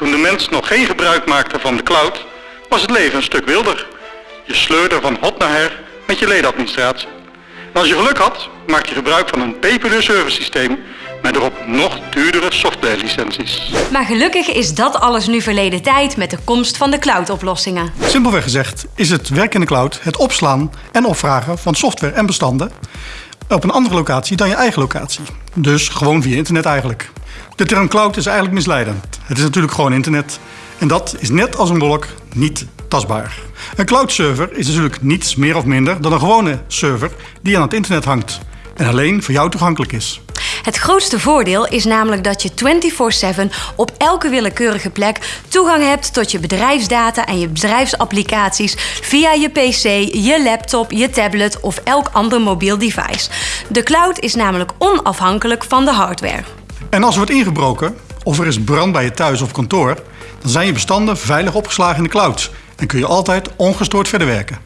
Toen de mens nog geen gebruik maakte van de cloud, was het leven een stuk wilder. Je sleurde van hot naar her met je ledenadministratie. En als je geluk had, maakte je gebruik van een peperduur servicesysteem met erop nog duurdere softwarelicenties. Maar gelukkig is dat alles nu verleden tijd met de komst van de cloud-oplossingen. Simpelweg gezegd is het werk in de cloud het opslaan en opvragen van software en bestanden op een andere locatie dan je eigen locatie. Dus gewoon via internet eigenlijk. De term cloud is eigenlijk misleidend. Het is natuurlijk gewoon internet. En dat is net als een wolk niet tastbaar. Een cloud server is natuurlijk niets meer of minder dan een gewone server die aan het internet hangt en alleen voor jou toegankelijk is. Het grootste voordeel is namelijk dat je 24/7 op elke willekeurige plek toegang hebt tot je bedrijfsdata en je bedrijfsapplicaties via je PC, je laptop, je tablet of elk ander mobiel device. De cloud is namelijk onafhankelijk van de hardware. En als er wordt ingebroken of er is brand bij je thuis of kantoor, dan zijn je bestanden veilig opgeslagen in de cloud en kun je altijd ongestoord verder werken.